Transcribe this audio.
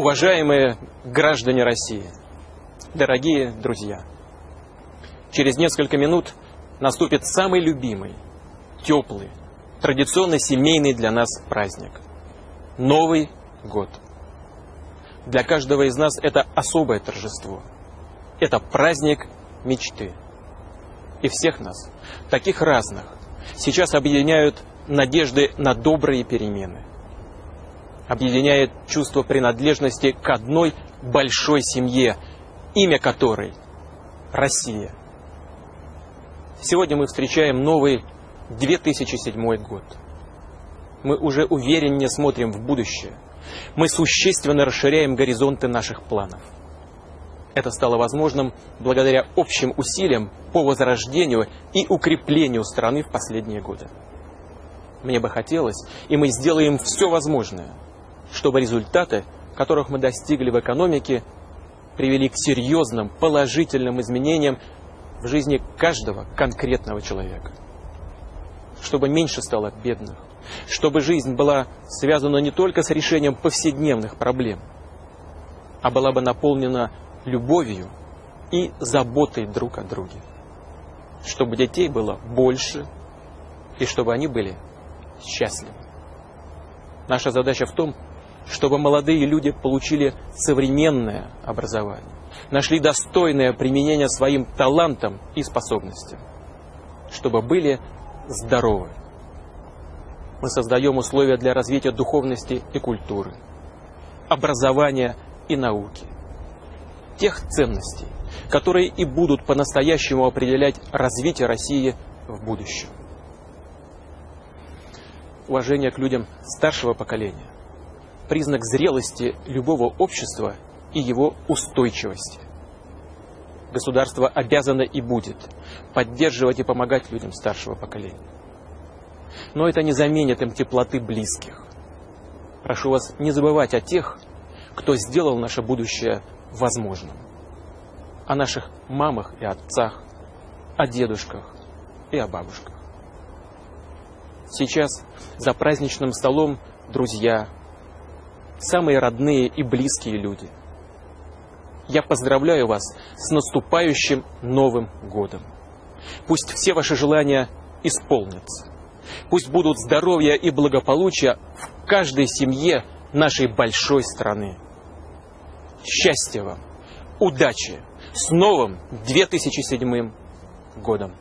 Уважаемые граждане России, дорогие друзья, через несколько минут наступит самый любимый, теплый, традиционно семейный для нас праздник – Новый год. Для каждого из нас это особое торжество. Это праздник мечты. И всех нас, таких разных, сейчас объединяют надежды на добрые перемены. Объединяет чувство принадлежности к одной большой семье, имя которой – Россия. Сегодня мы встречаем новый 2007 год. Мы уже увереннее смотрим в будущее. Мы существенно расширяем горизонты наших планов. Это стало возможным благодаря общим усилиям по возрождению и укреплению страны в последние годы. Мне бы хотелось, и мы сделаем все возможное, чтобы результаты, которых мы достигли в экономике, привели к серьезным положительным изменениям в жизни каждого конкретного человека. Чтобы меньше стало бедных, чтобы жизнь была связана не только с решением повседневных проблем, а была бы наполнена любовью и заботой друг о друге. Чтобы детей было больше, и чтобы они были счастливы. Наша задача в том, чтобы молодые люди получили современное образование, нашли достойное применение своим талантам и способностям, чтобы были здоровы. Мы создаем условия для развития духовности и культуры, образования и науки, тех ценностей, которые и будут по-настоящему определять развитие России в будущем. Уважение к людям старшего поколения – признак зрелости любого общества и его устойчивости. Государство обязано и будет поддерживать и помогать людям старшего поколения. Но это не заменит им теплоты близких. Прошу вас не забывать о тех, кто сделал наше будущее возможным. О наших мамах и отцах, о дедушках и о бабушках. Сейчас за праздничным столом друзья, самые родные и близкие люди – я поздравляю вас с наступающим Новым годом. Пусть все ваши желания исполнятся. Пусть будут здоровье и благополучие в каждой семье нашей большой страны. Счастья вам, удачи, с новым 2007 годом!